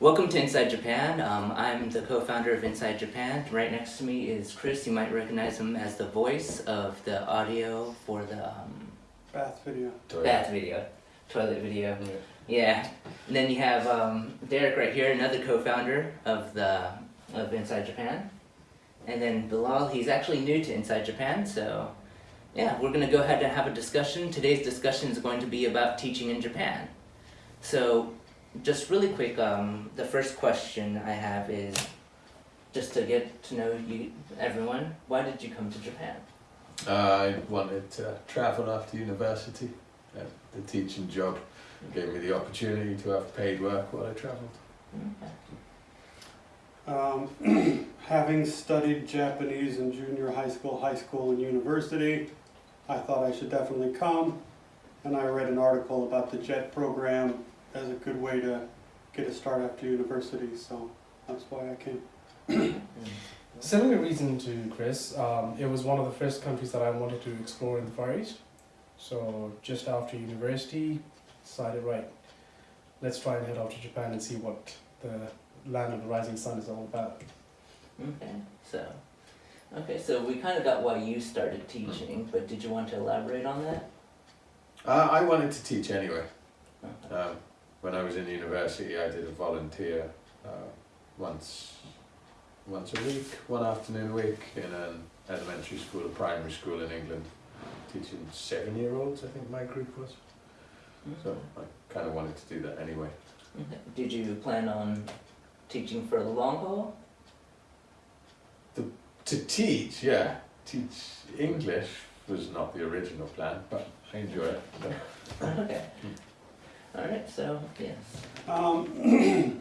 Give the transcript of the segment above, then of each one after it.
Welcome to Inside Japan. Um, I'm the co-founder of Inside Japan. Right next to me is Chris. You might recognize him as the voice of the audio for the um, Bath video. bath video, toilet video. Yeah. And then you have um, Derek right here, another co-founder of the of Inside Japan. And then Bilal, he's actually new to Inside Japan, so yeah, we're gonna go ahead and have a discussion. Today's discussion is going to be about teaching in Japan. So, just really quick, um, the first question I have is just to get to know you, everyone. Why did you come to Japan? I wanted to travel after university. Uh, the teaching job gave me the opportunity to have paid work while I travelled. Okay. Um, having studied Japanese in junior high school, high school, and university, I thought I should definitely come. And I read an article about the JET program as a good way to get a start after university, so that's why I came. Similar reason to Chris, um, it was one of the first countries that I wanted to explore in the Far East. So just after university, decided right, let's try and head off to Japan and see what the land of the rising sun is all about. Okay, so, okay, so we kind of got why you started teaching, but did you want to elaborate on that? Uh, I wanted to teach anyway. Okay. Um, when I was in university, I did a volunteer uh, once, once a week, one afternoon a week in an elementary school, a primary school in England, teaching seven-year-olds. I think my group was. So mm-hmm. I kind of wanted to do that anyway. Okay. Did you plan on teaching for the long haul? To teach, yeah, teach English was not the original plan, but I enjoy it. So. Okay. Mm. Alright, so, yes. Um,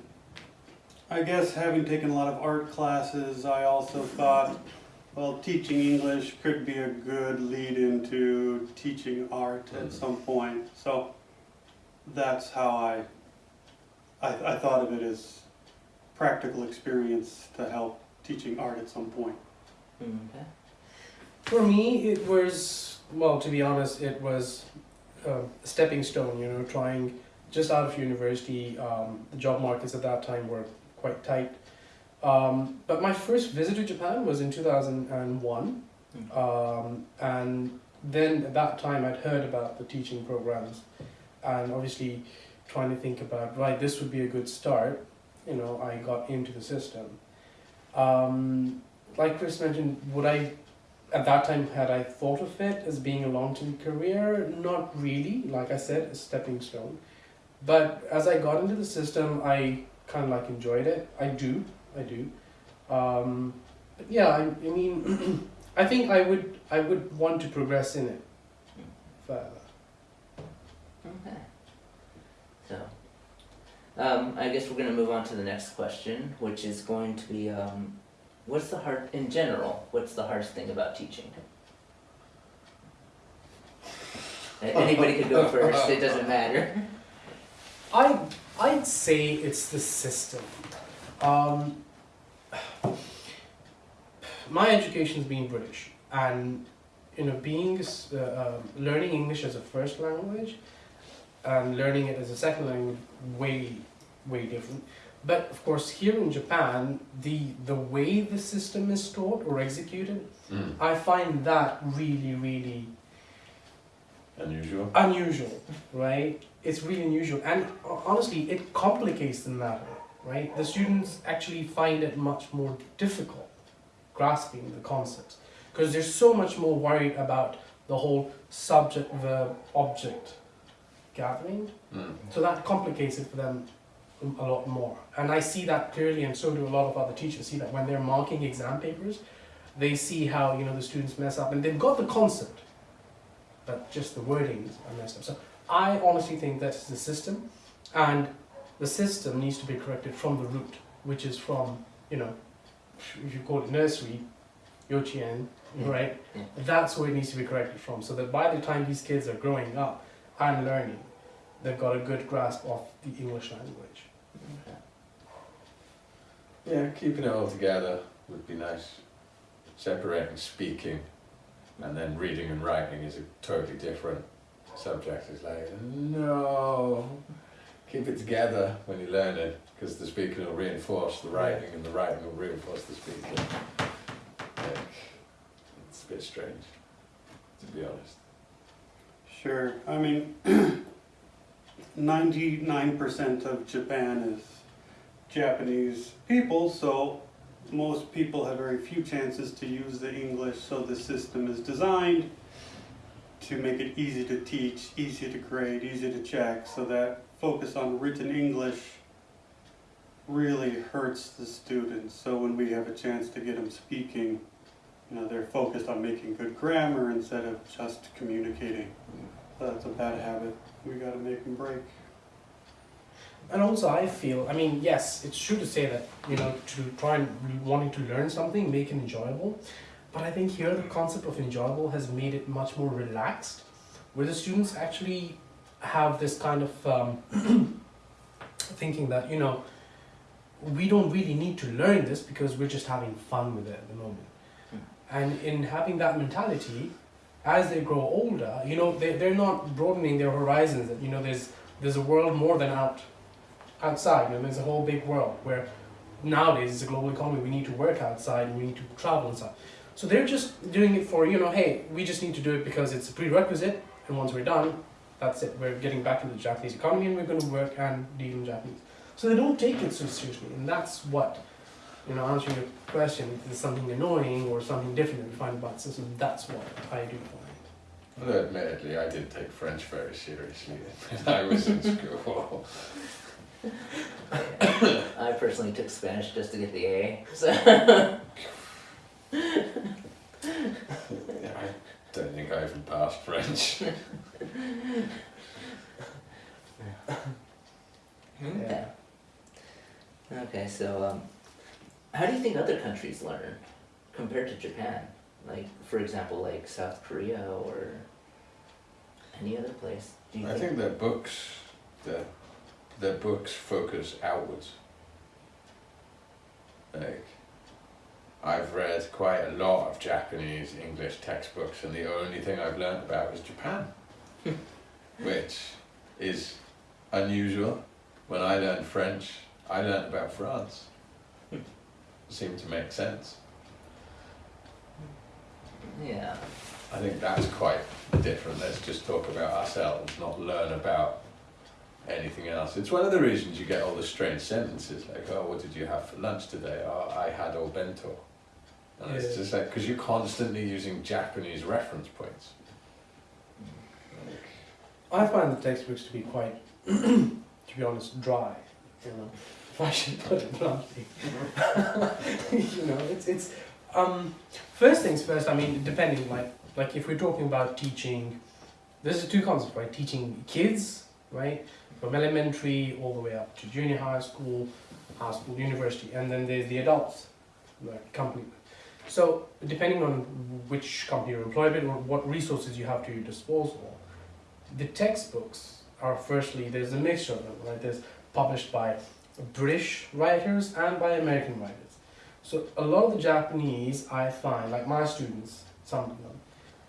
I guess having taken a lot of art classes, I also thought, well, teaching English could be a good lead into teaching art at some point. So that's how I, I, I thought of it as practical experience to help teaching art at some point. Okay. For me, it was, well, to be honest, it was a stepping stone, you know, trying just out of university. Um, the job markets at that time were quite tight. Um, but my first visit to Japan was in 2001. Um, and then at that time I'd heard about the teaching programs and obviously trying to think about, right, this would be a good start. You know, I got into the system. Um, like Chris mentioned, would I, at that time, had I thought of it as being a long-term career? Not really, like I said, a stepping stone. But as I got into the system, I kind of like enjoyed it. I do, I do. Um, yeah, I, I mean, I think I would, I would want to progress in it further. Okay. So, um, I guess we're gonna move on to the next question, which is going to be, um, what's the hard, in general, what's the hardest thing about teaching? Anybody could go first, it doesn't matter. I I'd say it's the system. Um, my education's been British, and you know, being uh, um, learning English as a first language and learning it as a second language way way different. But of course, here in Japan, the the way the system is taught or executed, Mm. I find that really really Unusual. unusual, right? It's really unusual, and honestly, it complicates the matter, right? The students actually find it much more difficult grasping the concepts because they're so much more worried about the whole subject verb object gathering. Mm. So that complicates it for them a lot more. And I see that clearly, and so do a lot of other teachers see that when they're marking exam papers, they see how you know the students mess up, and they've got the concept, but just the wordings are messed up. So I honestly think that's the system, and the system needs to be corrected from the root, which is from you know, if you call it nursery, yochien, Yeah. Mm-hmm. right? Yeah. That's where it needs to be corrected from, so that by the time these kids are growing up and learning, they've got a good grasp of the English language. Yeah, keeping it all together would be nice. Separating speaking and then reading and writing is a totally different subject. It's like, no, keep it together when you learn it because the speaking will reinforce the writing, and the writing will reinforce the speaking. Like, it's a bit strange, to be honest. Sure. I mean, 99% of Japan is Japanese people, so most people have very few chances to use the English, so the system is designed to make it easy to teach, easy to grade, easy to check, so that focus on written English really hurts the students. So when we have a chance to get them speaking, you know, they're focused on making good grammar instead of just communicating. So That's a bad habit. We gotta make them break. And also, I feel, I mean, yes, it's true to say that, you know, to try and wanting to learn something, make it enjoyable. But I think here the concept of enjoyable has made it much more relaxed, where the students actually have this kind of um, thinking that, you know, we don't really need to learn this because we're just having fun with it at the moment. And in having that mentality, as they grow older, you know, they, they're not broadening their horizons. That, you know, there's, there's a world more than out outside. You know, there's a whole big world where nowadays it's a global economy. We need to work outside. And we need to travel and stuff. So they're just doing it for you know, hey, we just need to do it because it's a prerequisite, and once we're done, that's it. We're getting back into the Japanese economy, and we're going to work and deal in Japanese. So they don't take it so seriously, and that's what, you know, answering your question, if there's something annoying or something different that we find about the system, that's what I do find. Although admittedly, I did take French very seriously when I was in school. I personally took Spanish just to get the A. So Yeah, I don't think I even passed French. okay. Okay, so um, how do you think other countries learn compared to Japan? Like, for example, like South Korea or any other place? Do you I think their books, their, their books focus outwards. Like, I've read quite a lot of Japanese English textbooks, and the only thing I've learned about is Japan, which is unusual. When I learned French, I learned about France. It Seemed to make sense. Yeah. I think that's quite different. Let's just talk about ourselves, not learn about anything else. It's one of the reasons you get all the strange sentences like, "Oh, what did you have for lunch today?" "Oh, I had o bento." And it's just like because you're constantly using Japanese reference points. I find the textbooks to be quite, to be honest, dry. You know, if I should put it bluntly. you know, it's it's um first things first. I mean, depending like like if we're talking about teaching, there's two concepts, right? Teaching kids, right, from elementary all the way up to junior high school, high school, university, and then there's the adults, like company. So depending on which company you're employed with or what resources you have to your disposal, the textbooks are firstly there's a mixture of them right? There's published by british writers and by american writers. So a lot of the japanese i find like my students some of them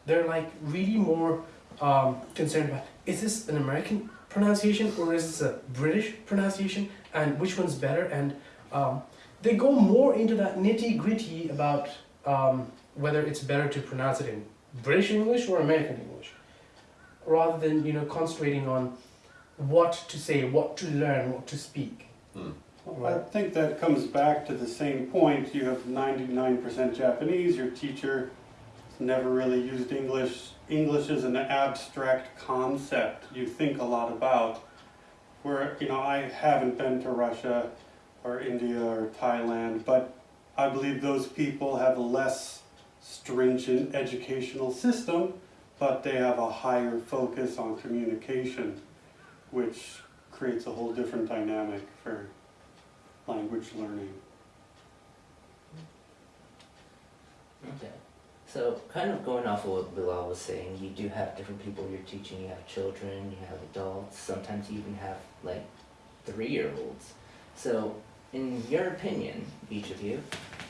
they're like really more um, concerned about is this an american pronunciation or is this a british pronunciation and which one's better and um, they go more into that nitty gritty about um, whether it's better to pronounce it in british english or american english rather than you know concentrating on what to say, what to learn, what to speak. Hmm. I think that comes back to the same point. You have 99% Japanese, your teacher has never really used English. English is an abstract concept you think a lot about. Where, you know, I haven't been to Russia or India or Thailand, but I believe those people have a less stringent educational system, but they have a higher focus on communication, which creates a whole different dynamic for language learning. Okay. So, kind of going off of what Bilal was saying, you do have different people you're teaching. You have children, you have adults, sometimes you even have like three year olds. So, in your opinion, each of you,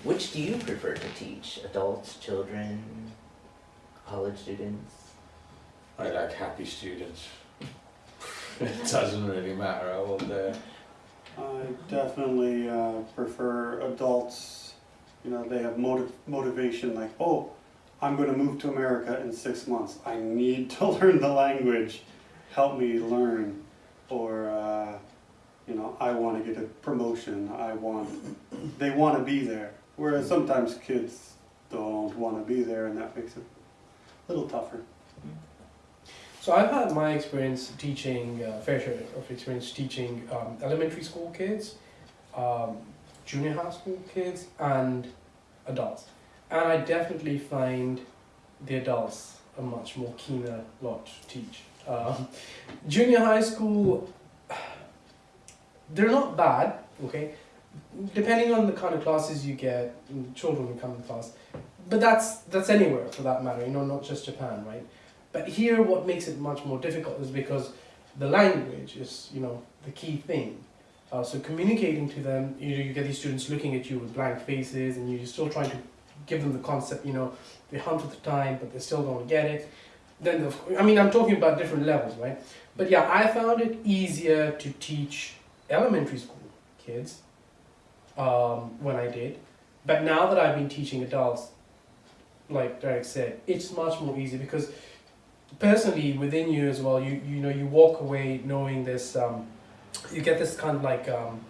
which do you prefer to teach? Adults, children, college students? I like happy students. it doesn't really matter how old they're. I definitely uh, prefer adults. You know, they have motiv- motivation like, oh, I'm going to move to America in six months. I need to learn the language. Help me learn. Or, uh, you know, I want to get a promotion. I want, they want to be there. Whereas sometimes kids don't want to be there, and that makes it a little tougher. So I've had my experience teaching, uh, fair share of experience teaching um, elementary school kids, um, junior high school kids, and adults. And I definitely find the adults a much more keener lot to teach. Um, junior high school, they're not bad, okay? Depending on the kind of classes you get, children who come in class, but that's that's anywhere for that matter, you know, not just Japan, right? But here, what makes it much more difficult is because the language is, you know, the key thing. Uh, so communicating to them, you know, you get these students looking at you with blank faces, and you're still trying to give them the concept. You know, they hunt with the time, but they still don't get it. Then, the, I mean, I'm talking about different levels, right? But yeah, I found it easier to teach elementary school kids um, when I did. But now that I've been teaching adults, like Derek said, it's much more easy because personally within you as well you you know you walk away knowing this um, you get this kind of like um,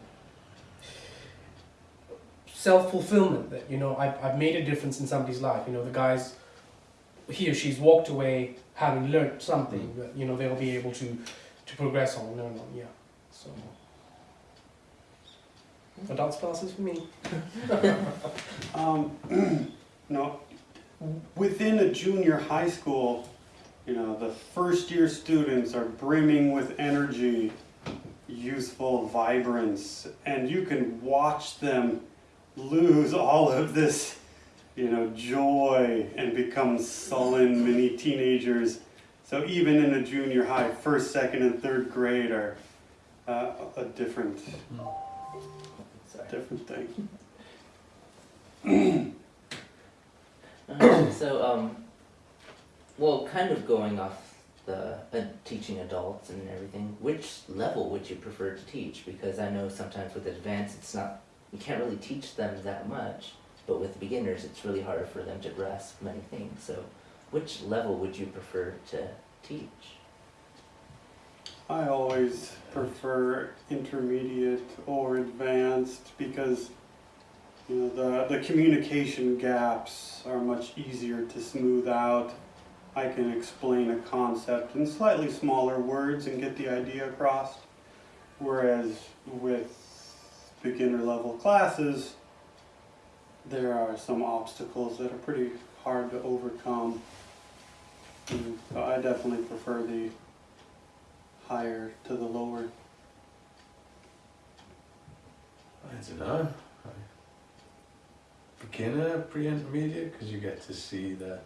self-fulfillment that you know I've, I've made a difference in somebody's life. You know the guy's he or she's walked away having learned something that you know they'll be able to to progress on learn on yeah so. Adults classes for me. Um, no, within a junior high school, you know, the first year students are brimming with energy, youthful vibrance, and you can watch them lose all of this, you know, joy and become sullen mini teenagers. So even in a junior high, first, second, and third grade are uh, a different, Sorry. different thing. Uh, so, um, well, kind of going off the uh, teaching adults and everything, which level would you prefer to teach? Because I know sometimes with advanced, it's not, you can't really teach them that much, but with beginners, it's really hard for them to grasp many things. So, which level would you prefer to teach? I always prefer intermediate or advanced because you know the, the communication gaps are much easier to smooth out. I can explain a concept in slightly smaller words and get the idea across. Whereas with beginner level classes, there are some obstacles that are pretty hard to overcome. And so I definitely prefer the higher to the lower. I don't know. Beginner, pre-intermediate, because you get to see the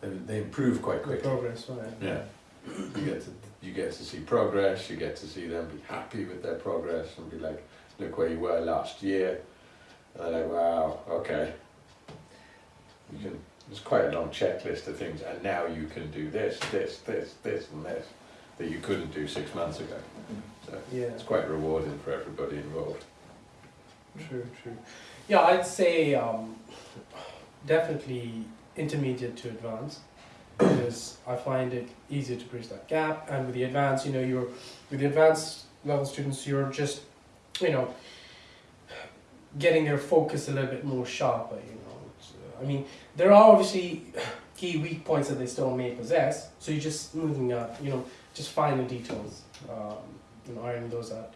they, they improve quite quickly. progress right Yeah, you get to you get to see progress. You get to see them be happy with their progress and be like, look where you were last year. And they're like, wow, okay. You can. There's quite a long checklist of things, and now you can do this, this, this, this, and this that you couldn't do six months ago. So yeah it's quite rewarding for everybody involved. True, true. Yeah, I'd say um, definitely intermediate to advanced because I find it easier to bridge that gap. And with the advanced, you know, you're with the advanced level students, you're just, you know, getting their focus a little bit more sharper. You know, uh, I mean, there are obviously key weak points that they still may possess. So you're just moving up, you know, just finer details, um, you know, ironing those out.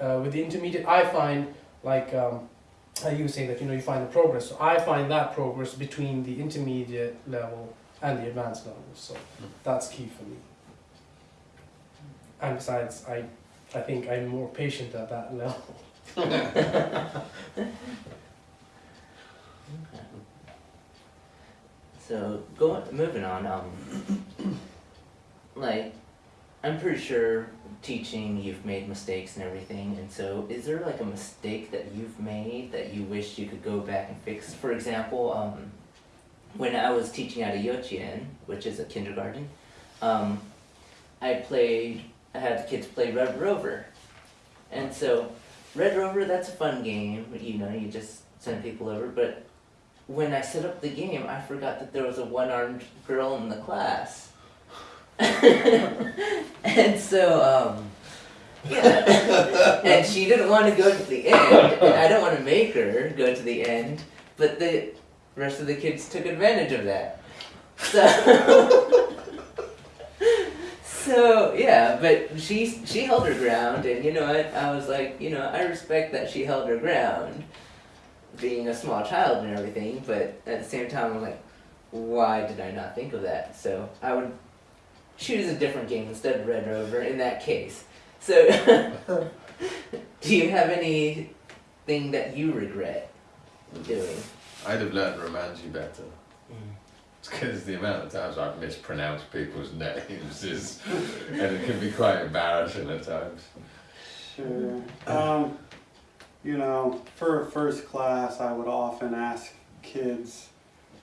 Uh, with the intermediate, I find like um, you saying, that you know you find the progress. So I find that progress between the intermediate level and the advanced level. So that's key for me. And besides, I I think I'm more patient at that level. So going moving on, um, like I'm pretty sure teaching you've made mistakes and everything, and so is there like a mistake that you've made that you wish you could go back and fix? For example, um, when I was teaching at a yochien, which is a kindergarten, um, I played. I had the kids play Red Rover, And so, Red Rover, that's a fun game. You know, you just send people over. But when I set up the game, I forgot that there was a one-armed girl in the class. and so, um, yeah. and she didn't want to go to the end, and I don't want to make her go to the end. But the rest of the kids took advantage of that. So. So yeah, but she she held her ground, and you know what? I was like, you know, I respect that she held her ground, being a small child and everything. But at the same time, I'm like, why did I not think of that? So I would choose a different game instead of Red Rover in that case. So, do you have anything that you regret doing? I'd have learned Romanji better. Because the amount of times I've mispronounced people's names is, and it can be quite embarrassing at times. Sure. Um, you know, for first class, I would often ask kids,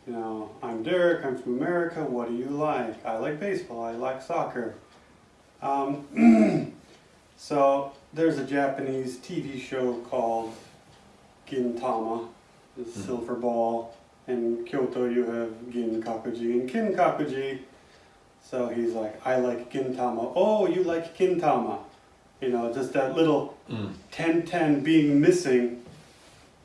you know, I'm Derek, I'm from America, what do you like? I like baseball, I like soccer. Um, so there's a Japanese TV show called Gintama, the Mhm. silver ball. In Kyoto, you have Ginkakuji and Kinkakuji. So he's like, I like Gintama. Oh, you like Gintama. You know, just that little Mm. ten ten being missing,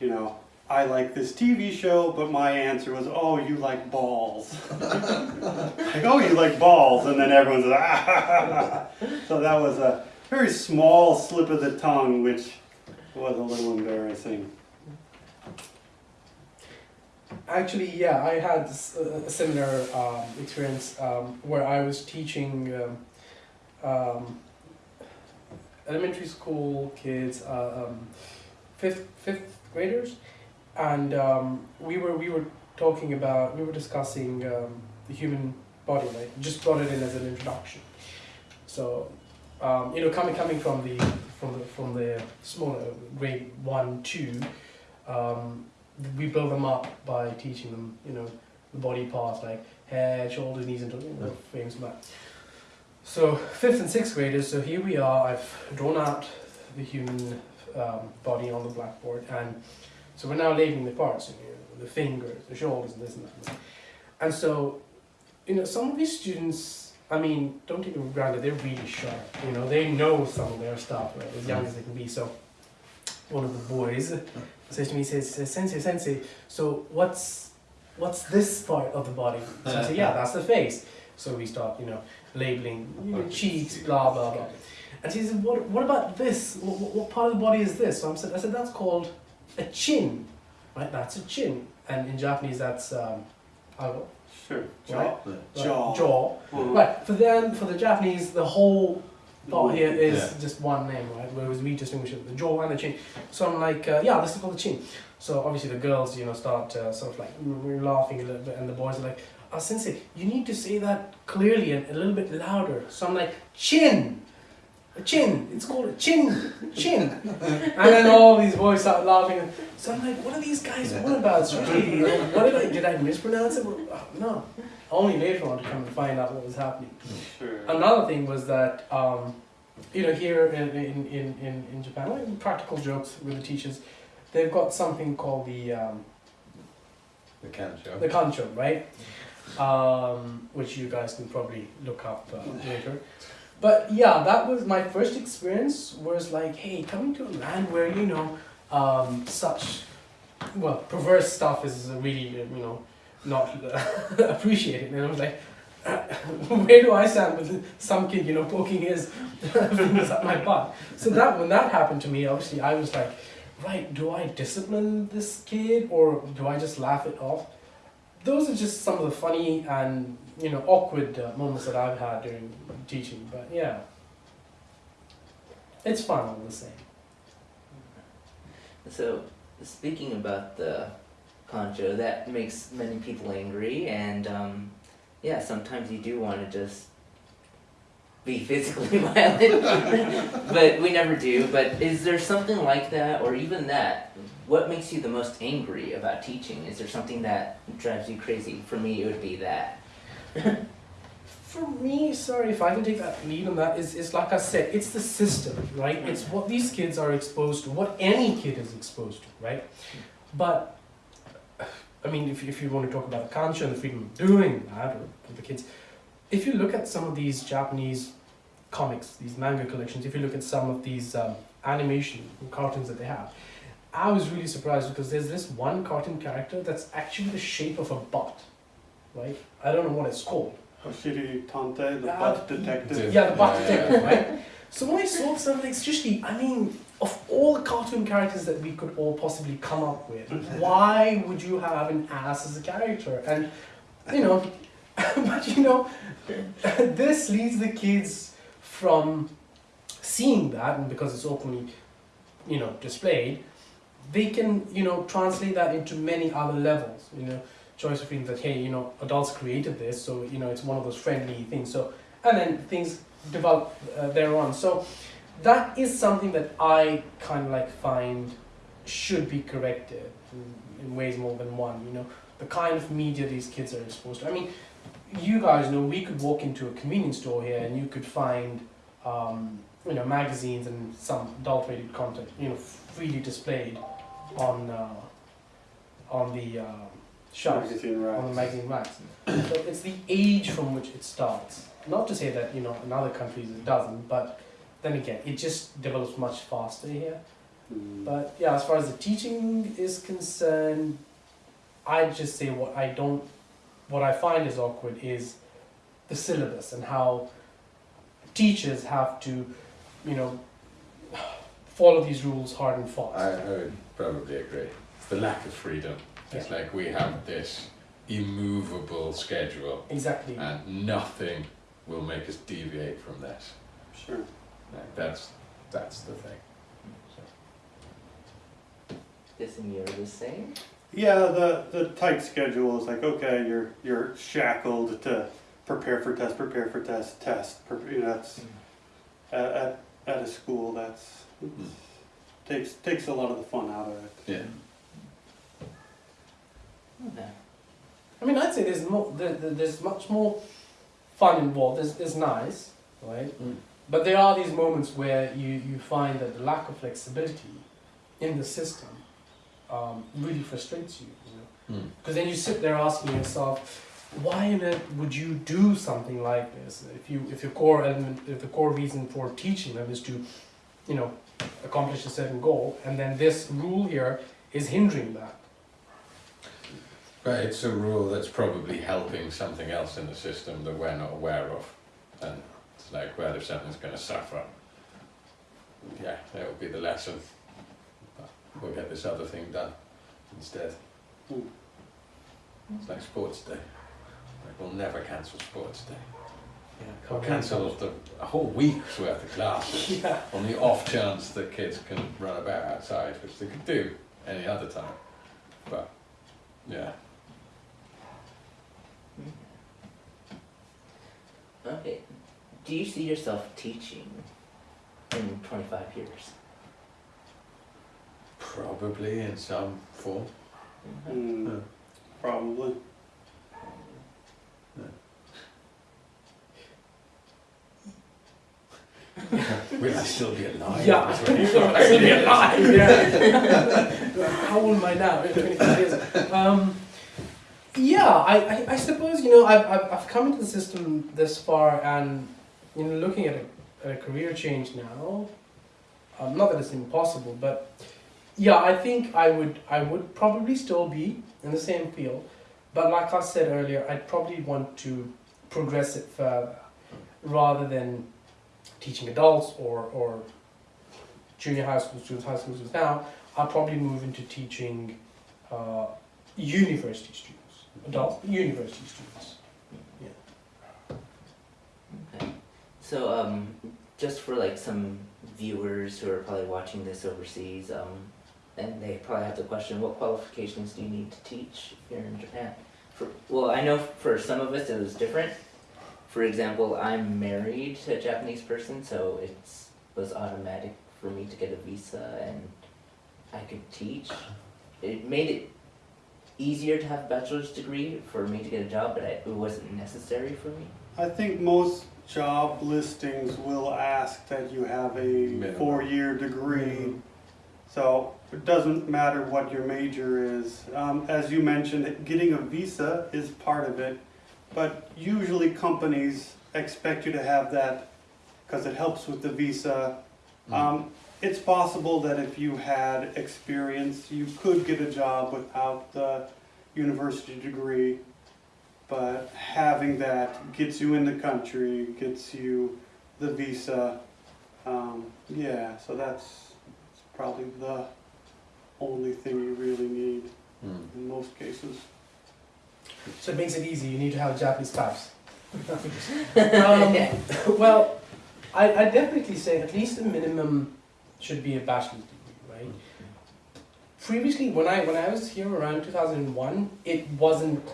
you know, I like this TV show, but my answer was, oh, you like balls. like, oh, you like balls. And then everyone's like, ah. So that was a very small slip of the tongue, which was a little embarrassing. Actually, yeah, I had a similar um, experience um, where I was teaching um, um, elementary school kids, uh, um, fifth fifth graders, and we were we were talking about we were discussing the human body, like just brought it in as an introduction. So, you know, coming coming from the from the from the smaller grade one two. Um, we build them up by teaching them, you know, the body parts like head, shoulders, knees, and toes, you know, back. So fifth and sixth graders. So here we are. I've drawn out the human um, body on the blackboard, and so we're now labeling the parts, you know, the fingers, the shoulders, and this and that. And so, you know, some of these students. I mean, don't take it for granted. They're really sharp. You know, they know some of their stuff, right? As young as they can be. So, one of the boys says to me, says, says, Sensei, Sensei, so what's what's this part of the body? So I say, yeah, that's the face. So we start, you know, labeling you know, cheeks, blah, blah, blah. And she says, what, what about this? What, what- what part of the body is this? So I'm said, I said, that's called a chin, right? That's a chin. And in Japanese, that's um, ago, Sure. right? Jaw. Right, Jaw. Jaw. Right. For them, for the Japanese, the whole part here is Yeah. just one name, right? Whereas we distinguish it the jaw and the chin. So I'm like, uh, yeah, this is called the chin. So obviously the girls, you know, start uh, sort of like laughing a little bit, and the boys are like, "Ah, sensei, you need to say that clearly and a little bit louder." So I'm like, chin, a chin. It's called a chin, chin. and then all these boys start laughing. So I'm like, what are these guys on about? Seriously, what did I did I mispronounce it? Oh, no. Only later on to come and find out what was happening. Sure. Another thing was that, um, you know, here in, in, in, in, in Japan, like practical jokes with the teachers, they've got something called the, um, The kancho. the kancho, right? Um, which you guys can probably look up uh, later. But yeah, that was my first experience. Was like, hey, coming to a land where you know um, such well perverse stuff is really you know not appreciate it. and I was like, where do I stand with some kid you know poking his fingers at my butt? So that when that happened to me, obviously I was like, right, do I discipline this kid or do I just laugh it off? those are just some of the funny and you know awkward uh, moments that I've had during teaching. But yeah, it's fun all the same. So, speaking about the kancho, that makes many people angry, and um, yeah, sometimes you do want to just be physically violent, but we never do. But is there something like that, or even that? What makes you the most angry about teaching? Is there something that drives you crazy? For me, it would be that. For me, sorry if I can take that lead on that, is, is like I said, it's the system, right? It's what these kids are exposed to, what any kid is exposed to, right? But, I mean, if, if you want to talk about the culture and the freedom of doing that, or for the kids, if you look at some of these Japanese comics, these manga collections, if you look at some of these um, animation cartoons that they have, I was really surprised because there's this one cartoon character that's actually the shape of a bot, right? I don't know what it's called. Oshiri Tantei, the Uh, butt detective. Yeah, the bot Yeah, yeah, detective, right? So when I saw something, especially, I mean, of all the cartoon characters that we could all possibly come up with, why would you have an ass as a character? And, you know, but you know, this leads the kids from seeing that, and because it's openly, you know, displayed, they can, you know, translate that into many other levels, you know, choice of feelings that, hey, you know, adults created this, so, you know, it's one of those friendly things. So, and then things develop uh, thereon. So that is something that I kind of like find should be corrected in, ways more than one. You know, the kind of media these kids are exposed to. I mean, you guys know we could walk into a convenience store here and you could find, um, you know, magazines and some adulterated content, you know, freely displayed on uh, on the uh, shelves Magazine on the magazine racks. so it's the age from which it starts. Not to say that you know in other countries it doesn't, but then again, it just develops much faster here. Mm. But yeah, as far as the teaching is concerned, I'd just say what I don't, what I find is awkward is the syllabus and how teachers have to, you know, follow these rules hard and fast. I, I would probably agree. It's the lack of freedom. It's like we have this immovable schedule exactly. and nothing will make us deviate from this. Sure. Like that's that's the thing. Guessing you're the same. Yeah, the, the tight schedule is like, okay, you're, you're shackled to prepare for test, prepare for test, test, pre- you know, that's, at, at, at a school, that's, takes, takes a lot of the fun out of it. Yeah. Okay. I mean, I'd say there's more. There, there- there's much more fun involved. It's, it's nice, right? Mm. But there are these moments where you, you find that the lack of flexibility in the system um, really frustrates you. you know? Mm. Because then you sit there asking yourself, why on earth would you do something like this? If you if your core element, if the core reason for teaching them is to, you know, accomplish a certain goal, and then this rule here is hindering that. But it's a rule that's probably helping something else in the system that we're not aware of. And like, well, if something's going to suffer, yeah, that would be the lesson. We'll get this other thing done instead. Hmm. It's like sports day. Like we'll never cancel sports day. Yeah, We'll cancel the, a whole week's worth of classes Yeah. on the off chance that kids can run about outside, which they could do any other time. But, yeah. Okay. Do you see yourself teaching in 25 years? Probably in some form. Mm, Yeah. Probably. Will I still be alive? Yeah. That's what. Still be alive, yeah. How old am I now? 25 years. Um, yeah, I, I, I suppose, you know, I've, I've, I've come into the system this far and, know, looking at a, at a career change now, um, not that it's impossible, but yeah, I think I would, I would probably still be in the same field, but like I said earlier, I'd probably want to progress it further rather than teaching adults or, or junior high school students, high school students now, I'll probably move into teaching uh, university students, adult university students. Okay. So, um, just for like some viewers who are probably watching this overseas, um, and they probably have the question, what qualifications do you need to teach here in Japan? For, well, I know for some of us it was different. For example, I'm married to a Japanese person, so it was automatic for me to get a visa and I could teach. It made it easier to have a bachelor's degree for me to get a job, but it wasn't necessary for me. I think most job listings will ask that you have a Minimum. four-year degree. So it doesn't matter what your major is. Um, as you mentioned, getting a visa is part of it, but usually companies expect you to have that because it helps with the visa. Mm. Um, it's possible that if you had experience, you could get a job without the university degree. But having that gets you in the country, gets you the visa. Um, yeah, so that's, that's probably the only thing you really need Mm. in most cases. So it makes it easy. You need to have a Japanese spouse. um, well, I I definitely say at least a minimum should be a bachelor's degree, right? Previously, when I when I was here around two thousand and one, it wasn't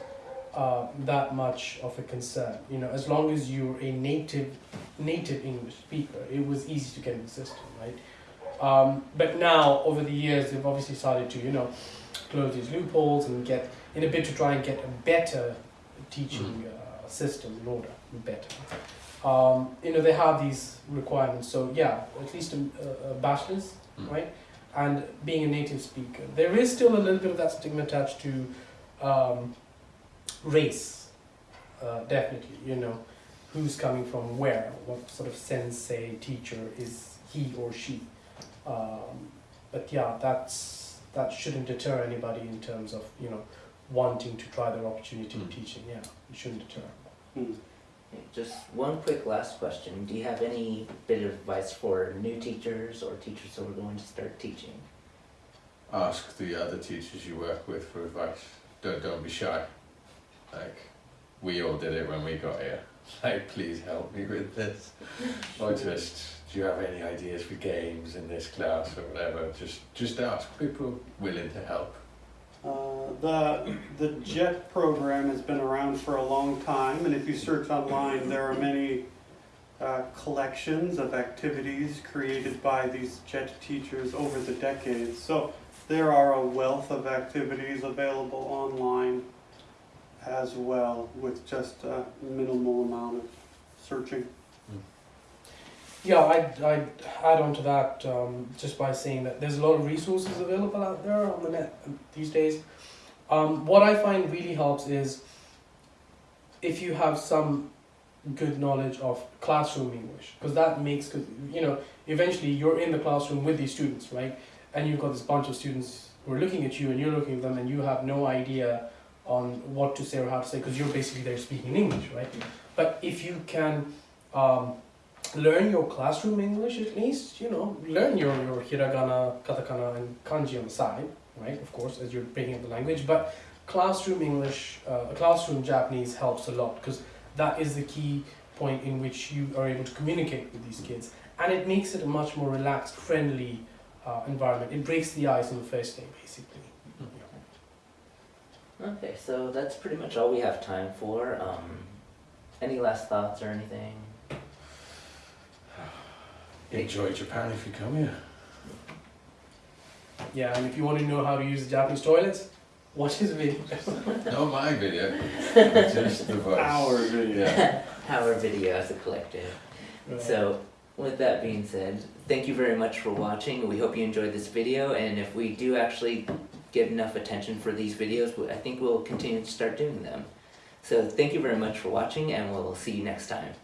uh, that much of a concern. You know, as long as you're a native native English speaker, it was easy to get in the system, right? Um, but now, over the years, they've obviously started to, you know, close these loopholes and get in a bit to try and get a better teaching uh, system in order, better. Um, you know, they have these requirements. So yeah, at least a, a bachelor's, Mm. right? And being a native speaker, there is still a little bit of that stigma attached to um, race. Uh, definitely, you know, who's coming from where, what sort of sensei teacher is he or she. Um, but yeah, that's that shouldn't deter anybody in terms of you know wanting to try their opportunity in Mm. teaching. Yeah, it shouldn't deter. Hmm. Just one quick last question. Do you have any bit of advice for new teachers or teachers who are going to start teaching? Ask the other teachers you work with for advice. Don't don't be shy. Like we all did it when we got here. Like please help me with this. or just do you have any ideas for games in this class or whatever? Just just ask people willing to help. Uh, the the JET program has been around for a long time, and if you search online, there are many uh, collections of activities created by these JET teachers over the decades. So there are a wealth of activities available online as well, with just a minimal amount of searching. Yeah, I'd, I'd add on to that um, just by saying that there's a lot of resources available out there on the net these days. Um, what I find really helps is if you have some good knowledge of classroom English, because that makes, you know, eventually you're in the classroom with these students, right? And you've got this bunch of students who are looking at you and you're looking at them and you have no idea on what to say or how to say because you're basically there speaking English, right? But if you can um, learn your classroom English at least, you know, learn your, your hiragana, katakana, and kanji on the side, right? Of course, as you're picking up the language. But classroom English, uh, classroom Japanese helps a lot because that is the key point in which you are able to communicate with these kids. And it makes it a much more relaxed, friendly uh, environment. It breaks the ice on the first day, basically. Okay, so that's pretty much all we have time for. Um, any last thoughts or anything? Enjoy Japan if you come here. Yeah, and if you want to know how to use the Japanese toilets, watch this video. Not my video, just the voice. Our video. Yeah. Our video as a collective. So, with that being said, thank you very much for watching. We hope you enjoyed this video, and if we do actually get enough attention for these videos, I think we'll continue to start doing them. So, thank you very much for watching, and we'll see you next time.